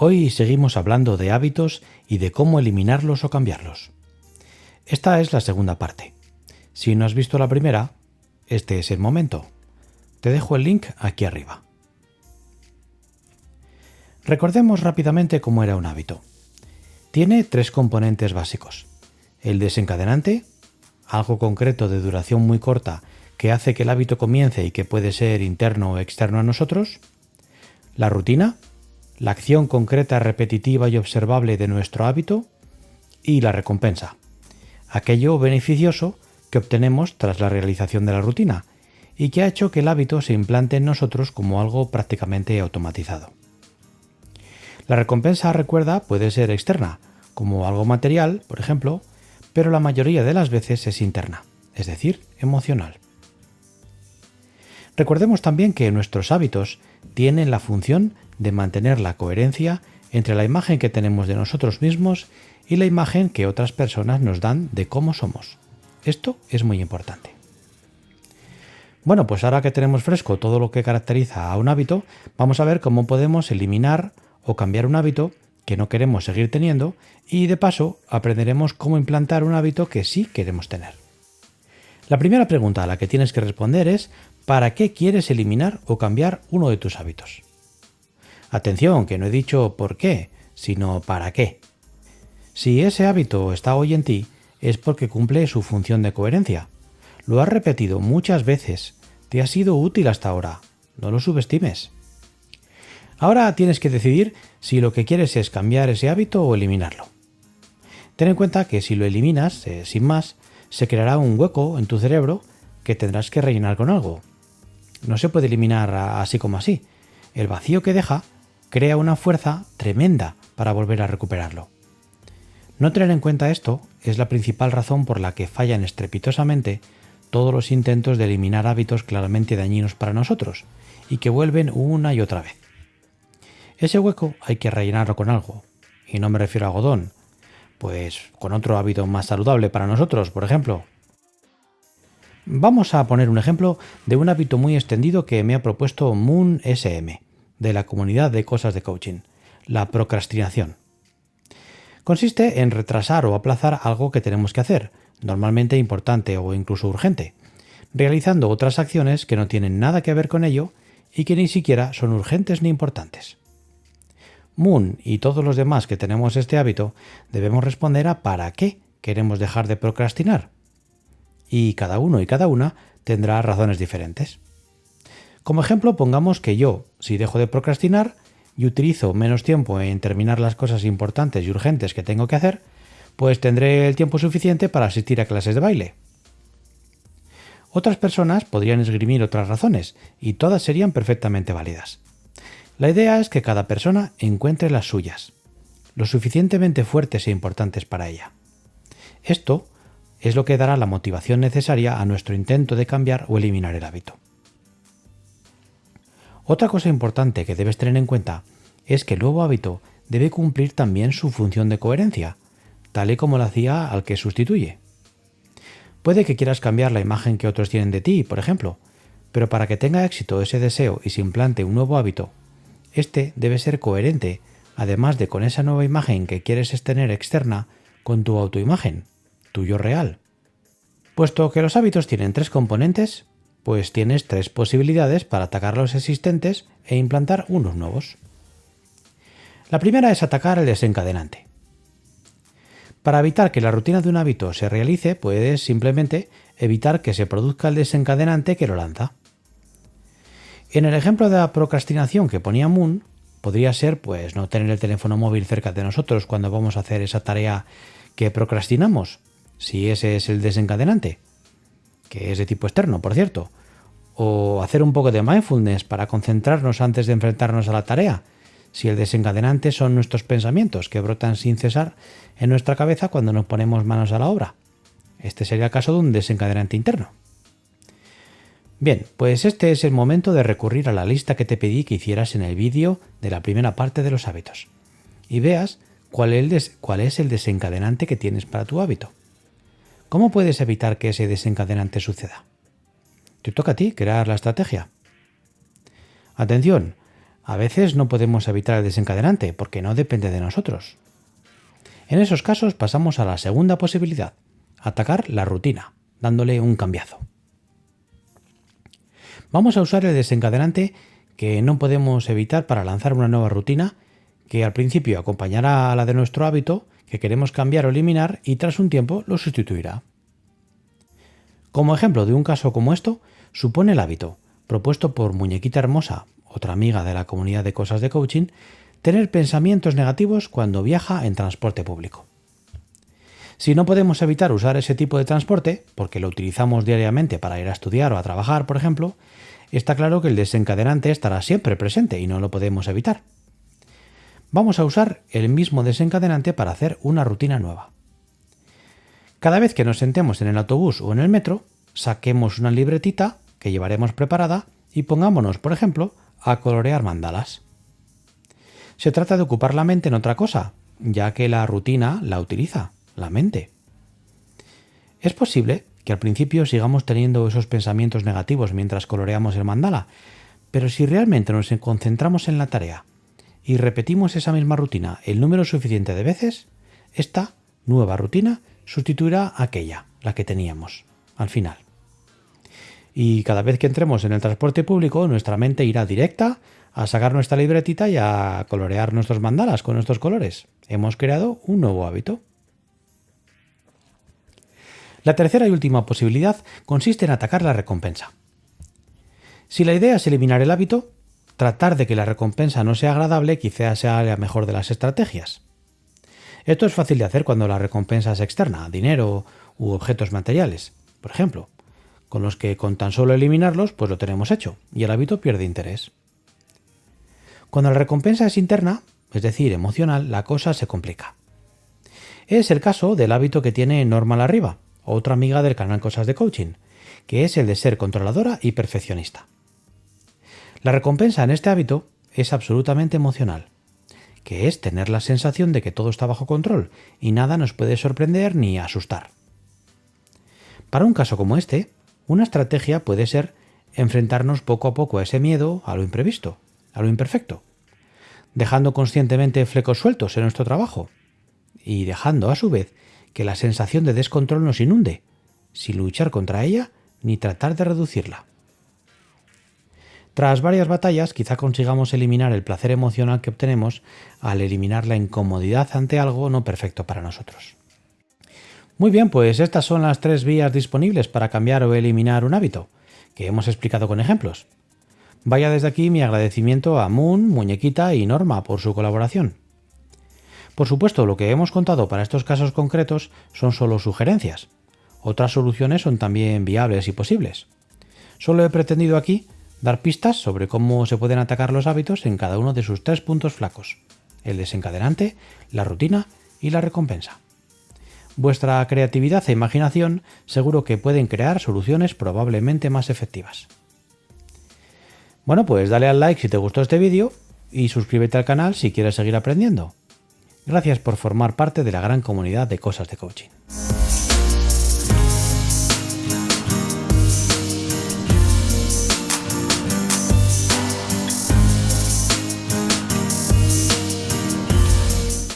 Hoy seguimos hablando de hábitos y de cómo eliminarlos o cambiarlos. Esta es la segunda parte. Si no has visto la primera, este es el momento. Te dejo el link aquí arriba. Recordemos rápidamente cómo era un hábito. Tiene tres componentes básicos. El desencadenante, algo concreto de duración muy corta que hace que el hábito comience y que puede ser interno o externo a nosotros. La rutina, la acción concreta, repetitiva y observable de nuestro hábito y la recompensa, aquello beneficioso que obtenemos tras la realización de la rutina y que ha hecho que el hábito se implante en nosotros como algo prácticamente automatizado. La recompensa, recuerda, puede ser externa, como algo material, por ejemplo, pero la mayoría de las veces es interna, es decir, emocional. Recordemos también que nuestros hábitos tienen la función de mantener la coherencia entre la imagen que tenemos de nosotros mismos y la imagen que otras personas nos dan de cómo somos. Esto es muy importante. Bueno, pues ahora que tenemos fresco todo lo que caracteriza a un hábito, vamos a ver cómo podemos eliminar o cambiar un hábito que no queremos seguir teniendo y de paso aprenderemos cómo implantar un hábito que sí queremos tener. La primera pregunta a la que tienes que responder es ¿para qué quieres eliminar o cambiar uno de tus hábitos? Atención, que no he dicho por qué, sino para qué. Si ese hábito está hoy en ti, es porque cumple su función de coherencia. Lo has repetido muchas veces, te ha sido útil hasta ahora, no lo subestimes. Ahora tienes que decidir si lo que quieres es cambiar ese hábito o eliminarlo. Ten en cuenta que si lo eliminas, eh, sin más, se creará un hueco en tu cerebro que tendrás que rellenar con algo. No se puede eliminar así como así. El vacío que deja crea una fuerza tremenda para volver a recuperarlo. No tener en cuenta esto es la principal razón por la que fallan estrepitosamente todos los intentos de eliminar hábitos claramente dañinos para nosotros y que vuelven una y otra vez. Ese hueco hay que rellenarlo con algo, y no me refiero a algodón, pues con otro hábito más saludable para nosotros, por ejemplo. Vamos a poner un ejemplo de un hábito muy extendido que me ha propuesto Moon SM de la comunidad de cosas de coaching, la procrastinación. Consiste en retrasar o aplazar algo que tenemos que hacer, normalmente importante o incluso urgente, realizando otras acciones que no tienen nada que ver con ello y que ni siquiera son urgentes ni importantes. Moon y todos los demás que tenemos este hábito debemos responder a para qué queremos dejar de procrastinar. Y cada uno y cada una tendrá razones diferentes. Como ejemplo, pongamos que yo, si dejo de procrastinar y utilizo menos tiempo en terminar las cosas importantes y urgentes que tengo que hacer, pues tendré el tiempo suficiente para asistir a clases de baile. Otras personas podrían esgrimir otras razones, y todas serían perfectamente válidas. La idea es que cada persona encuentre las suyas, lo suficientemente fuertes e importantes para ella. Esto es lo que dará la motivación necesaria a nuestro intento de cambiar o eliminar el hábito. Otra cosa importante que debes tener en cuenta es que el nuevo hábito debe cumplir también su función de coherencia, tal y como lo hacía al que sustituye. Puede que quieras cambiar la imagen que otros tienen de ti, por ejemplo, pero para que tenga éxito ese deseo y se implante un nuevo hábito, este debe ser coherente, además de con esa nueva imagen que quieres tener externa, con tu autoimagen, tuyo real. Puesto que los hábitos tienen tres componentes, pues tienes tres posibilidades para atacar los existentes e implantar unos nuevos. La primera es atacar el desencadenante. Para evitar que la rutina de un hábito se realice, puedes simplemente evitar que se produzca el desencadenante que lo lanza. En el ejemplo de la procrastinación que ponía Moon, podría ser pues no tener el teléfono móvil cerca de nosotros cuando vamos a hacer esa tarea que procrastinamos, si ese es el desencadenante, que es de tipo externo, por cierto, o hacer un poco de mindfulness para concentrarnos antes de enfrentarnos a la tarea, si el desencadenante son nuestros pensamientos que brotan sin cesar en nuestra cabeza cuando nos ponemos manos a la obra. Este sería el caso de un desencadenante interno. Bien, pues este es el momento de recurrir a la lista que te pedí que hicieras en el vídeo de la primera parte de los hábitos y veas cuál es el desencadenante que tienes para tu hábito. ¿Cómo puedes evitar que ese desencadenante suceda? Te toca a ti crear la estrategia. Atención, A veces no podemos evitar el desencadenante porque no depende de nosotros. En esos casos pasamos a la segunda posibilidad, atacar la rutina, dándole un cambiazo. Vamos a usar el desencadenante que no podemos evitar para lanzar una nueva rutina que al principio acompañará a la de nuestro hábito que queremos cambiar o eliminar y tras un tiempo lo sustituirá. Como ejemplo de un caso como esto, supone el hábito, propuesto por Muñequita Hermosa, otra amiga de la comunidad de cosas de coaching, tener pensamientos negativos cuando viaja en transporte público. Si no podemos evitar usar ese tipo de transporte, porque lo utilizamos diariamente para ir a estudiar o a trabajar, por ejemplo, está claro que el desencadenante estará siempre presente y no lo podemos evitar. Vamos a usar el mismo desencadenante para hacer una rutina nueva. Cada vez que nos sentemos en el autobús o en el metro, saquemos una libretita que llevaremos preparada y pongámonos, por ejemplo, a colorear mandalas. Se trata de ocupar la mente en otra cosa, ya que la rutina la utiliza, la mente. Es posible que al principio sigamos teniendo esos pensamientos negativos mientras coloreamos el mandala, pero si realmente nos concentramos en la tarea y repetimos esa misma rutina el número suficiente de veces, esta nueva rutina sustituirá aquella, la que teníamos, al final. Y cada vez que entremos en el transporte público, nuestra mente irá directa a sacar nuestra libretita y a colorear nuestros mandalas con estos colores. Hemos creado un nuevo hábito. La tercera y última posibilidad consiste en atacar la recompensa. Si la idea es eliminar el hábito, tratar de que la recompensa no sea agradable quizás sea la mejor de las estrategias. Esto es fácil de hacer cuando la recompensa es externa, dinero u objetos materiales, por ejemplo, con los que con tan solo eliminarlos pues lo tenemos hecho y el hábito pierde interés. Cuando la recompensa es interna, es decir, emocional, la cosa se complica. Es el caso del hábito que tiene Normal Arriba, otra amiga del canal Cosas de Coaching, que es el de ser controladora y perfeccionista. La recompensa en este hábito es absolutamente emocional, que es tener la sensación de que todo está bajo control y nada nos puede sorprender ni asustar. Para un caso como este, una estrategia puede ser enfrentarnos poco a poco a ese miedo, a lo imprevisto, a lo imperfecto, dejando conscientemente flecos sueltos en nuestro trabajo y dejando a su vez que la sensación de descontrol nos inunde, sin luchar contra ella ni tratar de reducirla. Tras varias batallas, quizá consigamos eliminar el placer emocional que obtenemos al eliminar la incomodidad ante algo no perfecto para nosotros. Muy bien, pues estas son las tres vías disponibles para cambiar o eliminar un hábito, que hemos explicado con ejemplos. Vaya desde aquí mi agradecimiento a Moon, Muñequita y Norma por su colaboración. Por supuesto, lo que hemos contado para estos casos concretos son solo sugerencias. Otras soluciones son también viables y posibles. Solo he pretendido aquí dar pistas sobre cómo se pueden atacar los hábitos en cada uno de sus tres puntos flacos, el desencadenante, la rutina y la recompensa. Vuestra creatividad e imaginación seguro que pueden crear soluciones probablemente más efectivas. Bueno, pues dale al like si te gustó este vídeo y suscríbete al canal si quieres seguir aprendiendo. Gracias por formar parte de la gran comunidad de cosas de coaching.